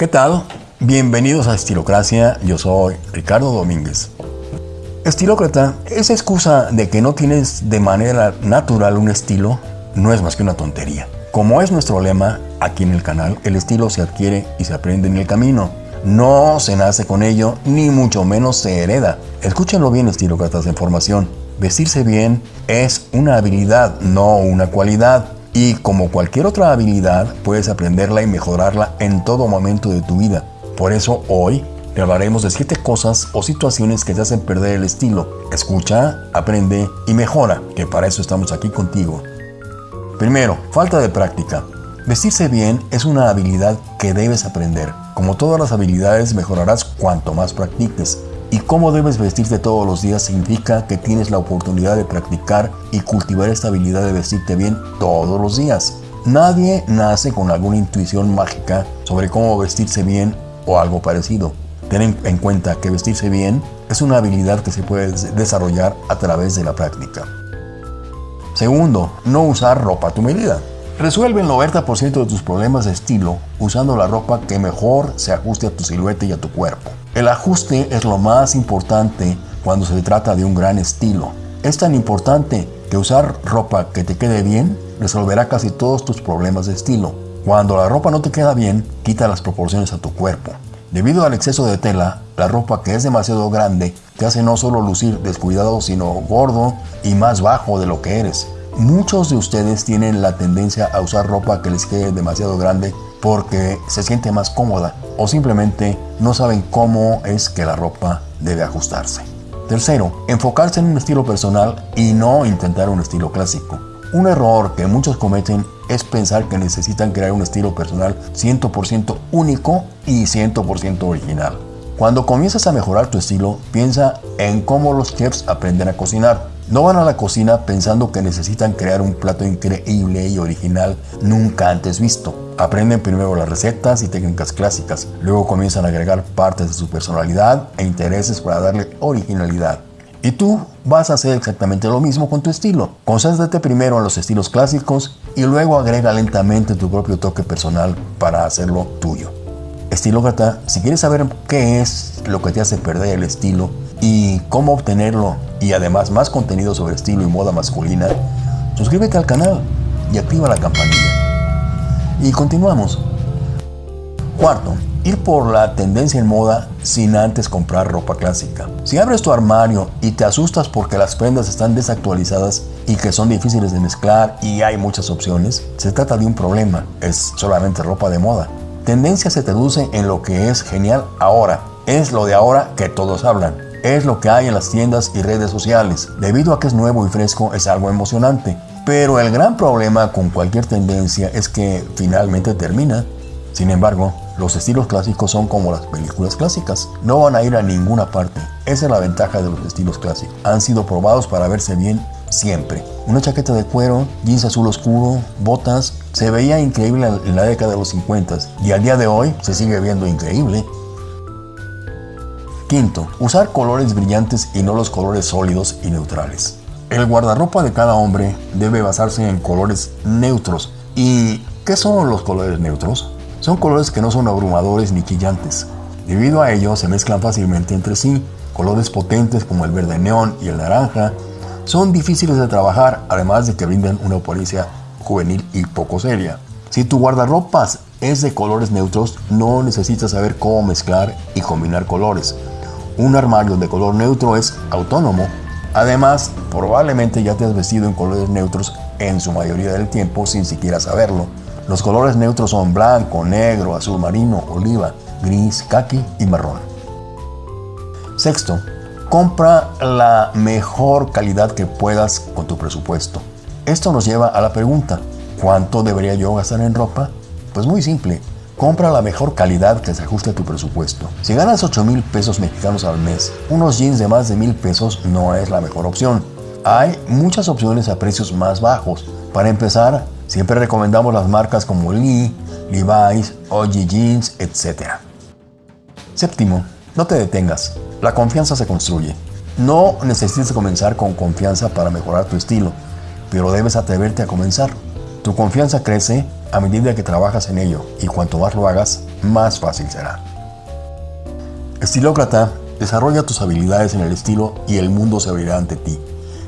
¿Qué tal? Bienvenidos a Estilocracia, yo soy Ricardo Domínguez. Estilócrata, esa excusa de que no tienes de manera natural un estilo no es más que una tontería. Como es nuestro lema aquí en el canal, el estilo se adquiere y se aprende en el camino. No se nace con ello, ni mucho menos se hereda. Escúchenlo bien, estilócratas de formación. Vestirse bien es una habilidad, no una cualidad. Y como cualquier otra habilidad, puedes aprenderla y mejorarla en todo momento de tu vida. Por eso hoy te hablaremos de 7 cosas o situaciones que te hacen perder el estilo. Escucha, aprende y mejora, que para eso estamos aquí contigo. Primero, falta de práctica. Vestirse bien es una habilidad que debes aprender. Como todas las habilidades, mejorarás cuanto más practiques. Y cómo debes vestirte todos los días significa que tienes la oportunidad de practicar y cultivar esta habilidad de vestirte bien todos los días. Nadie nace con alguna intuición mágica sobre cómo vestirse bien o algo parecido. Ten en cuenta que vestirse bien es una habilidad que se puede desarrollar a través de la práctica. Segundo, no usar ropa a tu medida. Resuelve el 90% de tus problemas de estilo usando la ropa que mejor se ajuste a tu silueta y a tu cuerpo. El ajuste es lo más importante cuando se trata de un gran estilo. Es tan importante que usar ropa que te quede bien resolverá casi todos tus problemas de estilo. Cuando la ropa no te queda bien, quita las proporciones a tu cuerpo. Debido al exceso de tela, la ropa que es demasiado grande te hace no solo lucir descuidado, sino gordo y más bajo de lo que eres. Muchos de ustedes tienen la tendencia a usar ropa que les quede demasiado grande porque se siente más cómoda o simplemente no saben cómo es que la ropa debe ajustarse. Tercero, enfocarse en un estilo personal y no intentar un estilo clásico. Un error que muchos cometen es pensar que necesitan crear un estilo personal 100% único y 100% original. Cuando comienzas a mejorar tu estilo, piensa en cómo los chefs aprenden a cocinar. No van a la cocina pensando que necesitan crear un plato increíble y original nunca antes visto. Aprenden primero las recetas y técnicas clásicas, luego comienzan a agregar partes de su personalidad e intereses para darle originalidad. Y tú vas a hacer exactamente lo mismo con tu estilo. Concéntrate primero en los estilos clásicos y luego agrega lentamente tu propio toque personal para hacerlo tuyo. Estilócrata, si quieres saber qué es lo que te hace perder el estilo y cómo obtenerlo y además más contenido sobre estilo y moda masculina, suscríbete al canal y activa la campanilla. Y continuamos. Cuarto, ir por la tendencia en moda sin antes comprar ropa clásica. Si abres tu armario y te asustas porque las prendas están desactualizadas y que son difíciles de mezclar y hay muchas opciones, se trata de un problema, es solamente ropa de moda. Tendencia se traduce en lo que es genial ahora, es lo de ahora que todos hablan es lo que hay en las tiendas y redes sociales. Debido a que es nuevo y fresco, es algo emocionante. Pero el gran problema con cualquier tendencia es que finalmente termina. Sin embargo, los estilos clásicos son como las películas clásicas. No van a ir a ninguna parte. Esa es la ventaja de los estilos clásicos. Han sido probados para verse bien siempre. Una chaqueta de cuero, jeans azul oscuro, botas, se veía increíble en la década de los 50 y al día de hoy se sigue viendo increíble. Quinto, usar colores brillantes y no los colores sólidos y neutrales. El guardarropa de cada hombre debe basarse en colores neutros. ¿Y qué son los colores neutros? Son colores que no son abrumadores ni chillantes. Debido a ello se mezclan fácilmente entre sí. Colores potentes como el verde neón y el naranja son difíciles de trabajar, además de que brindan una apariencia juvenil y poco seria. Si tu guardarropas es de colores neutros, no necesitas saber cómo mezclar y combinar colores. Un armario de color neutro es autónomo. Además, probablemente ya te has vestido en colores neutros en su mayoría del tiempo sin siquiera saberlo. Los colores neutros son blanco, negro, azul marino, oliva, gris, kaki y marrón. Sexto, compra la mejor calidad que puedas con tu presupuesto. Esto nos lleva a la pregunta, ¿cuánto debería yo gastar en ropa? Pues muy simple, Compra la mejor calidad que se ajuste a tu presupuesto. Si ganas 8 mil pesos mexicanos al mes, unos jeans de más de mil pesos no es la mejor opción. Hay muchas opciones a precios más bajos. Para empezar, siempre recomendamos las marcas como Lee, Levi's, OG Jeans, etc. Séptimo, no te detengas. La confianza se construye. No necesitas comenzar con confianza para mejorar tu estilo, pero debes atreverte a comenzar. Tu confianza crece a medida que trabajas en ello y cuanto más lo hagas, más fácil será. Estilócrata, desarrolla tus habilidades en el estilo y el mundo se abrirá ante ti.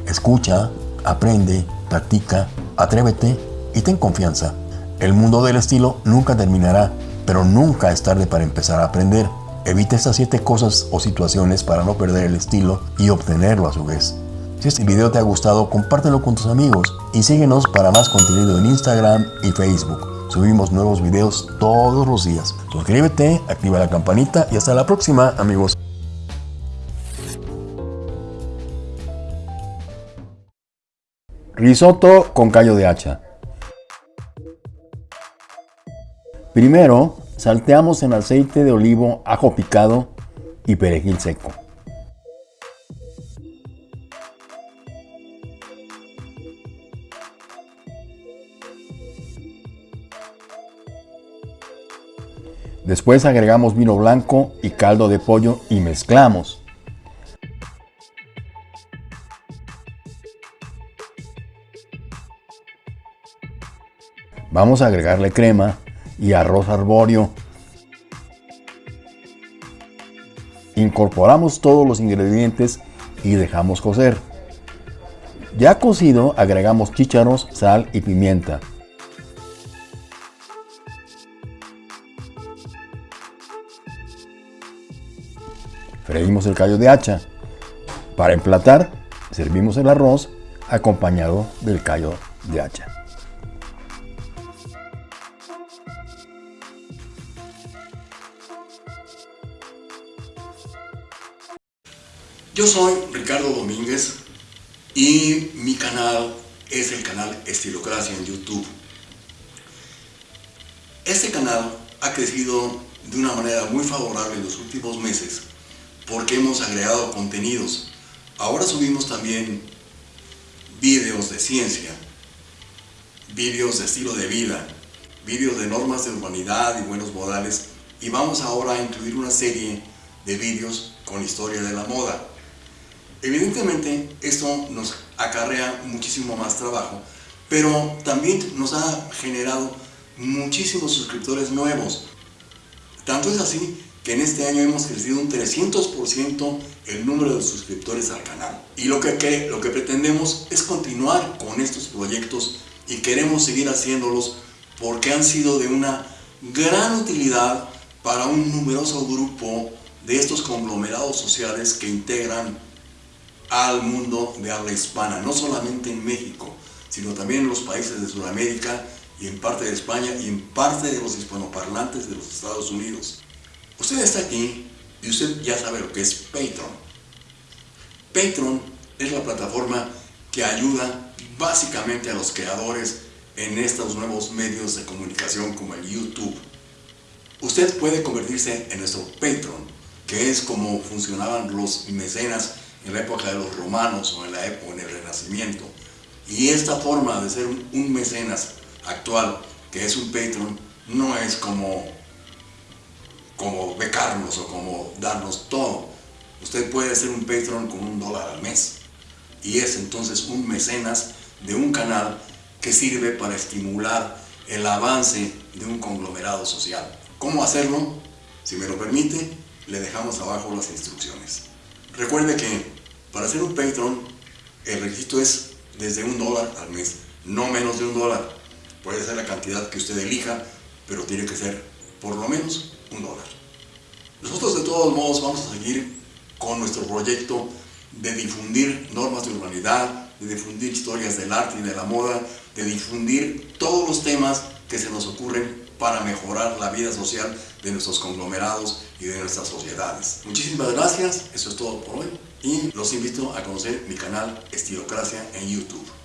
Escucha, aprende, practica, atrévete y ten confianza. El mundo del estilo nunca terminará, pero nunca es tarde para empezar a aprender. Evita estas 7 cosas o situaciones para no perder el estilo y obtenerlo a su vez. Si este video te ha gustado, compártelo con tus amigos y síguenos para más contenido en Instagram y Facebook. Subimos nuevos videos todos los días. Suscríbete, activa la campanita y hasta la próxima, amigos. Risotto con callo de hacha. Primero, salteamos en aceite de olivo, ajo picado y perejil seco. Después agregamos vino blanco y caldo de pollo y mezclamos. Vamos a agregarle crema y arroz arbóreo. Incorporamos todos los ingredientes y dejamos cocer. Ya cocido agregamos chícharos, sal y pimienta. Freímos el callo de hacha. Para emplatar, servimos el arroz acompañado del callo de hacha. Yo soy Ricardo Domínguez y mi canal es el canal Estilocracia en YouTube. Este canal ha crecido de una manera muy favorable en los últimos meses porque hemos agregado contenidos. Ahora subimos también vídeos de ciencia, vídeos de estilo de vida, vídeos de normas de humanidad y buenos modales y vamos ahora a incluir una serie de vídeos con historia de la moda. Evidentemente esto nos acarrea muchísimo más trabajo, pero también nos ha generado muchísimos suscriptores nuevos. Tanto es así que en este año hemos crecido un 300% el número de suscriptores al canal. Y lo que, lo que pretendemos es continuar con estos proyectos y queremos seguir haciéndolos porque han sido de una gran utilidad para un numeroso grupo de estos conglomerados sociales que integran al mundo de habla hispana, no solamente en México, sino también en los países de Sudamérica y en parte de España y en parte de los hispanoparlantes de los Estados Unidos. Usted está aquí y usted ya sabe lo que es Patreon. Patreon es la plataforma que ayuda básicamente a los creadores en estos nuevos medios de comunicación como el YouTube. Usted puede convertirse en nuestro Patreon, que es como funcionaban los mecenas en la época de los romanos o en la época en el Renacimiento. Y esta forma de ser un mecenas actual, que es un Patreon, no es como como becarnos o como darnos todo. Usted puede ser un Patreon con un dólar al mes y es entonces un mecenas de un canal que sirve para estimular el avance de un conglomerado social. ¿Cómo hacerlo? Si me lo permite, le dejamos abajo las instrucciones. Recuerde que para ser un Patreon el requisito es desde un dólar al mes, no menos de un dólar. Puede ser la cantidad que usted elija, pero tiene que ser por lo menos un dólar. Nosotros de todos modos vamos a seguir con nuestro proyecto de difundir normas de urbanidad, de difundir historias del arte y de la moda, de difundir todos los temas que se nos ocurren para mejorar la vida social de nuestros conglomerados y de nuestras sociedades. Muchísimas gracias, eso es todo por hoy y los invito a conocer mi canal Estilocracia en YouTube.